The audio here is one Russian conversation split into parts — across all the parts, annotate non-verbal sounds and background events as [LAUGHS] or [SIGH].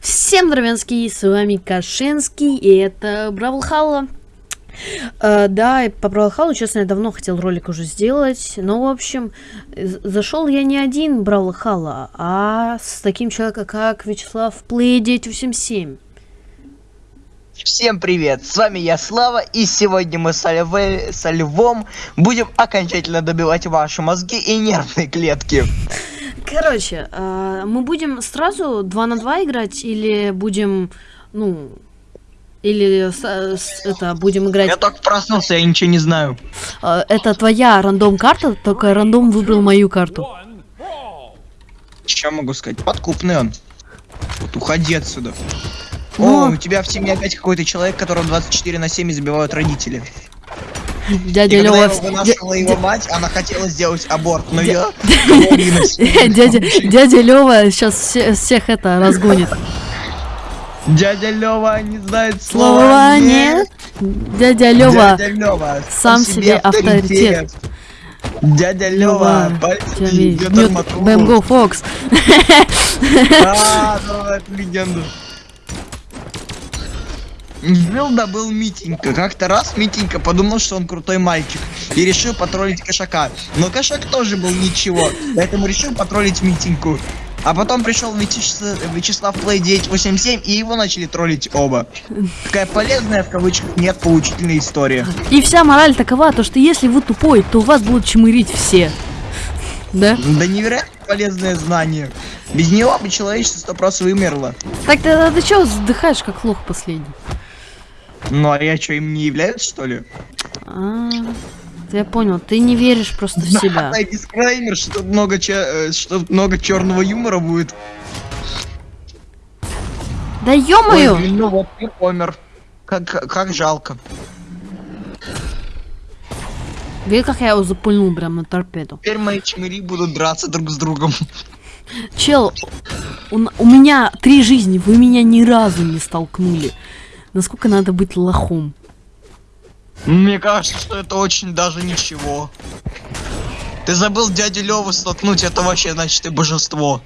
Всем здравенский, с вами Кашинский, и это Бравлхалла. Э, да, и по Бравлхаллу, честно, я давно хотел ролик уже сделать, но, в общем, зашел я не один Бравлхалла, а с таким человеком, как Вячеслав Play 987. Всем привет, с вами я Слава, и сегодня мы с, Льве, со Львом будем окончательно добивать ваши мозги и нервные клетки. Короче, э, мы будем сразу 2 на 2 играть или будем, ну, или с, это будем играть... Я только проснулся, я ничего не знаю. Э, это твоя рандом карта, только рандом выбрал мою карту. Что могу сказать? Подкупный он. Вот уходи отсюда. Но... О, у тебя в семье опять какой-то человек, которого 24 на 7 забивают родители. Дядя и Лёва... я вынашивала его мать, она хотела сделать аборт, но я... [LAUGHS] [LAUGHS] Дядя, дядя Лёва сейчас все, всех это разгонит. Дядя Лёва не знает Слова нет. Дядя Лёва сам себе авторитет. Дядя Лёва, Бэмго Фокс. А, [LAUGHS] ну это легенда. Жил да был Митенька. Как-то раз Митенька подумал, что он крутой мальчик. И решил потроллить кошака. Но кошак тоже был ничего. Поэтому решил потроллить Митеньку. А потом пришел Вячеслав, Вячеслав Play 987 и его начали троллить оба. Такая полезная в кавычках нет поучительная история. И вся мораль такова, то что если вы тупой, то вас будут чмырить все. Да? Да невероятно полезное знание. Без него бы человечество сто вымерло. Так ты, ты чё вздыхаешь, как лох последний? Ну а я что, им не являюсь, что ли? А, я понял, ты не веришь просто в себя. [LAUGHS] Да, дисклеймер, что много, че, что тут много черного юмора будет. Да ё-моё! Ну вот ты помер. Как, как жалко. Видишь, как я его запульнул прям на торпеду. Теперь мои чмыри будут драться друг с другом. Чел, у, у меня три жизни, вы меня ни разу не столкнули. Насколько надо быть лохом? Мне кажется, что это очень даже ничего. Ты забыл дядю Леву столкнуть, это вообще значит ты божество.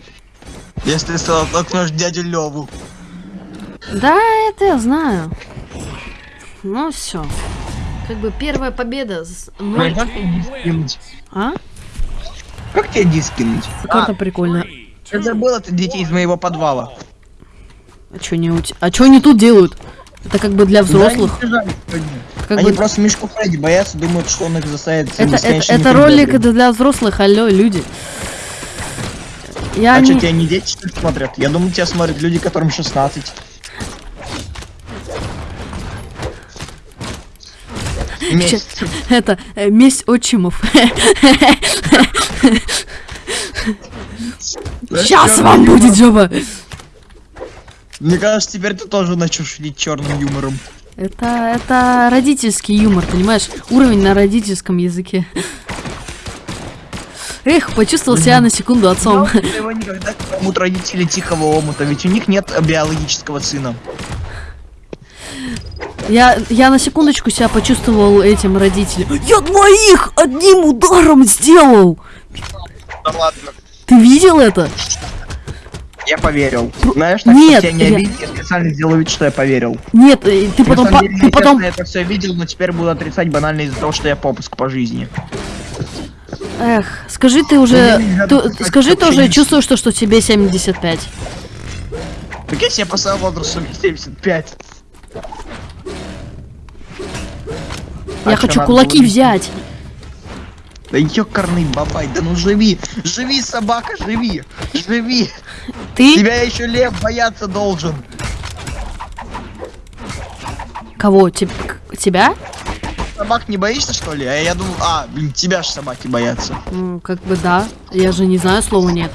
Если ты столкнешь дядю Леву. Да, это я знаю. Ну все. Как бы первая победа с ноль... Как тебе дискинуть? А? Как тебе дискинуть? Карта прикольная. Я забыл это детей из моего подвала. А чё не, ути... а чё они тут делают? Это как бы для взрослых. Да, как они бы... просто Мишку Фредди боятся, думают, что он их заставит. Это, это, это ролик это для взрослых, алло, люди. Я а не... что, тебя не дети что ли смотрят? Я думаю, тебя смотрят люди, которым 16. Месть. Это э, месть отчимов. Сейчас вам будет жопа. Мне кажется, теперь ты тоже начнешь шутить черным юмором. Это, это родительский юмор, понимаешь? Уровень на родительском языке. Эх, почувствовал себя на секунду отцом. Его никогда не поймут родители тихого омута, ведь у них нет биологического сына. Я, я на секундочку себя почувствовал этим родителем. Я двоих одним ударом сделал! Да ладно. Ты видел это? Я поверил. Знаешь, так Нет, тебя не я... обидеть, я специально сделаю вид, что я поверил. Нет, э, ты потом... На По... деле, Ты потом... Я это все видел, но теперь буду отрицать банально из-за того, что я попуск по жизни. Эх, скажи ты уже... Ну, Ты, скажи ты уже чувствуешь, что, что тебе 75. Так я себе по своему возрасту 75. Я А хочу кулаки взять. Да ёкарный бабай, да ну живи! Живи, собака, живи! Живи! Ты? Тебя еще лев бояться должен! Кого? Теб- Тебя? Собак не боишься, что ли? А я думал, а, блин, тебя же собаки боятся. Ну, как бы да. Я же не знаю слова нет.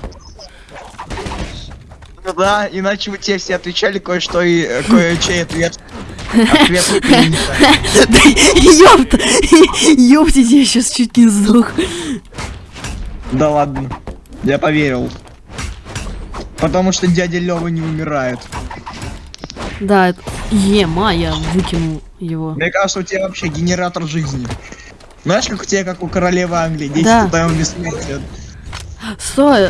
Ну да, иначе бы тебе все отвечали кое-что и э, кое-чей ответ. Ёпта! Ёпта, я сейчас чуть не сдох. Да ладно, я поверил. Потому что дядя Лёва не умирает. Да. Ема, я выкинул его. Мне кажется, у тебя вообще генератор жизни. Знаешь, как у тебя, как у королевы Англии, 10 Да. таймов бессмертия. Стой,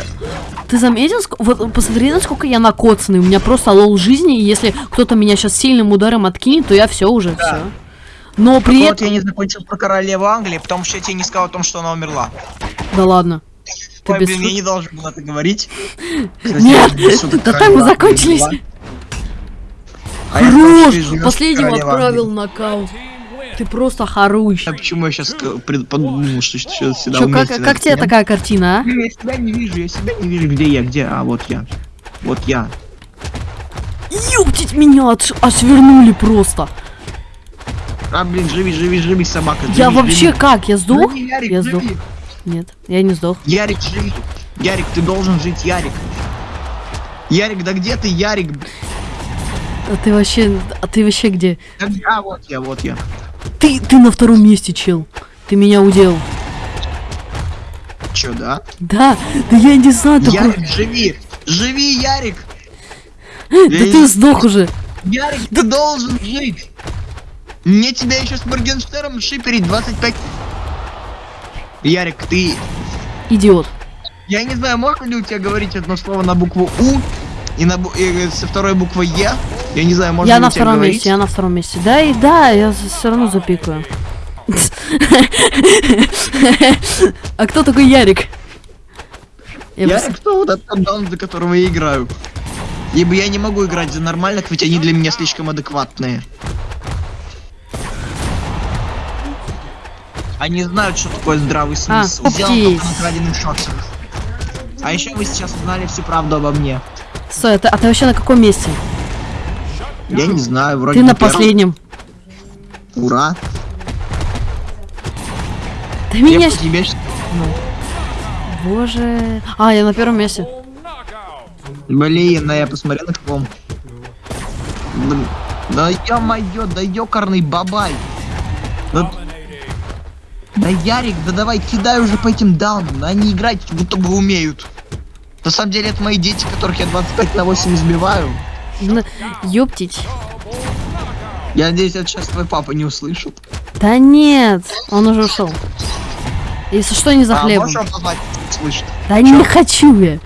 ты заметил, вот посмотри, насколько я накоцанный, у меня просто лол жизни, и если кто-то меня сейчас сильным ударом откинет, то я все уже, все. Но при Вот этом... я не закончил про королеву Англии, потому что я тебе не сказал о том, что она умерла. Да ладно. Ты Ой, без блин, я не должен был это говорить. [LAUGHS] Нет, [LAUGHS] да так мы закончились. А Хорош! Последнего отправил нокаут. Ты просто хорош. А почему я сейчас подумал, что сейчас всегда Чё, как, как тебе такая картина, а? Я себя не вижу, я себя не вижу. Где я, где? А, вот я. Вот я. Ёптить меня отш- аж вернули просто. А, блин, живи, живи, живи, собака. Я живи, вообще живи. как? Я сдох? Живи, Ярик, Я живи. сдох. Нет, я не сдох. Ярик, живи. Ярик, ты должен жить, Ярик. Ярик, да где ты, Ярик? А ты вообще, а ты вообще где- А, вот я, вот я. Ты, ты на втором месте, чел. Ты меня удел. Чё, да? Да, да я не знаю, такой... Ярик, живи! Живи, Ярик! Да ты сдох уже. Ярик, ты должен жить! Мне тебя еще с Моргенштерном шиперить 25... Ярик, ты... Идиот. Я не знаю, можно ли у тебя говорить одно слово на букву У и, на бу- и со второй буквой Е? Я не знаю, можно я на втором говорить? месте, я на втором месте. Да, и да, я все равно запикаю. [LAUGHS] А кто такой Ярик? Ярик, кто вот этот даун, за которого я играю? Ибо я не могу играть за нормальных, ведь они для меня слишком адекватные. Они знают, что такое здравый А, смысл. Только краденых шотсах. А еще вы сейчас узнали всю правду обо мне. Стой, а ты, а ты вообще на каком месте? Я не знаю, вроде Ты на последнем. Ура. Да Я меня... тебе щ- Боже... А, я на первом месте. Блин, да я посмотрел на каком. Блин. Да ё-моё, да ёкарный бабай. Да... да Ярик, да давай кидай уже по этим даунам, да они играть будто бы умеют. На самом деле это мои дети, которых я 25 на 8 избиваю. Ёптить. Я надеюсь, это сейчас твой папа не услышит. Да нет, он уже ушел. Если что, не за А, хлебом. позвать? Слышит. Да не хочу я.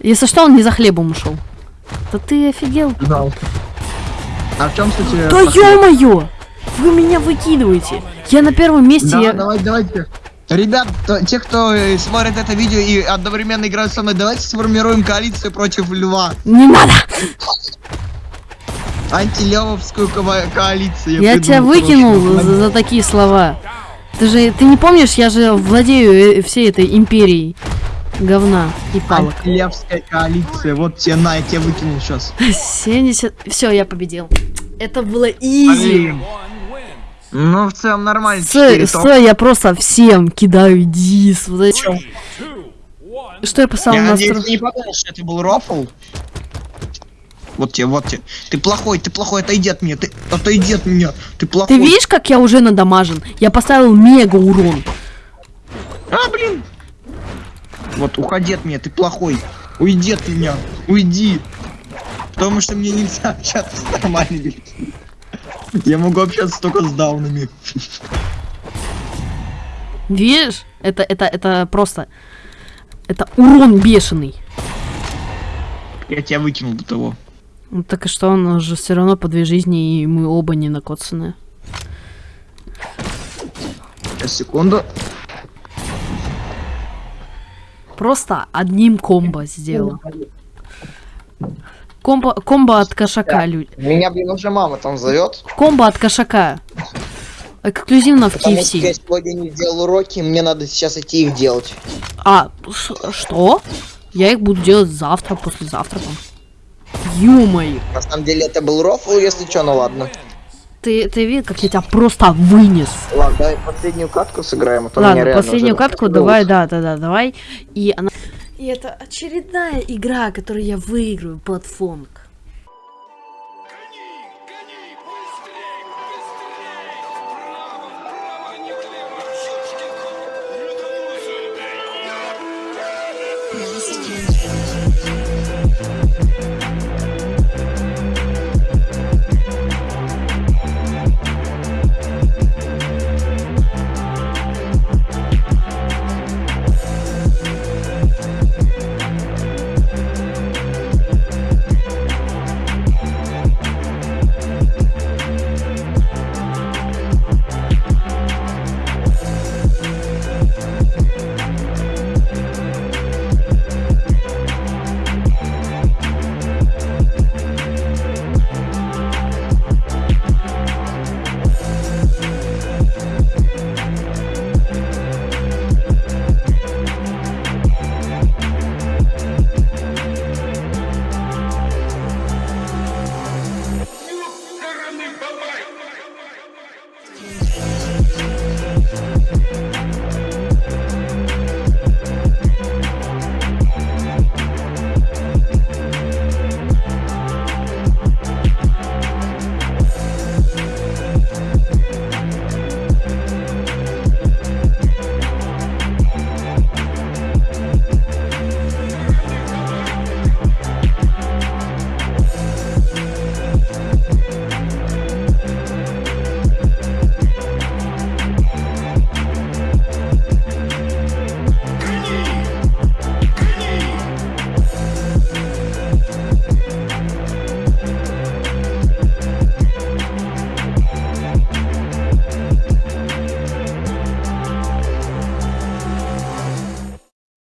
Если что, он не за хлебом ушел. Да ты офигел? А в чем, кстати... Да ё-моё! Вы меня выкидываете. Я на первом месте. Да, я- давай, давайте. Ребят, те, кто э, смотрит это видео и одновременно играют со мной, давайте сформируем коалицию против льва. Не надо! Антилевовскую ко- коалицию. Я, придумал, тебя выкинул за, за такие слова. Ты же, ты не помнишь, я же владею э, всей этой империей говна и палок. Антилевская коалиция. Вот тебе на, я тебя выкинул [LAUGHS] сейчас. 70... Все, я победил. Это было изи. Ну, в целом нормально. Стой, стой, я просто всем кидаю дис. Вот зачем? Что я поставил Я на надеюсь, ты не подумал, что это был рофл? Вот тебе, вот тебе. Ты плохой, ты плохой, отойди от меня, ты отойди от меня, ты плохой. Ты видишь, как я уже надамажен? Я поставил мега урон. А, блин! Вот, уходи от меня, ты плохой. Уйди от меня, уйди. Потому что мне нельзя общаться с нормальными людьми. Я могу общаться только с даунами. Видишь? Это, это, это просто... Это урон бешеный. Я тебя выкинул до того. Ну, так и что, он же все равно по две жизни, и мы оба не накоцанные. Сейчас, секунду. Просто одним комбо сделал. Комбо, комбо от кошака, люди. Меня, блин, уже мама там зовет. Комбо от кошака. Эксклюзивно в что я KFC. сегодня не сделал уроки, мне надо сейчас идти их делать. А, что? Я их буду делать завтра, послезавтра. там. Ё-моё. На самом деле это был рофл, если что, ну ладно. Ты, ты видел, как я тебя просто вынес? Ладно, давай последнюю катку сыграем, а то Ладно, последнюю катку давай, да, да, да, давай. И она... И это очередная игра, которую я выиграю, платфонг. Thank.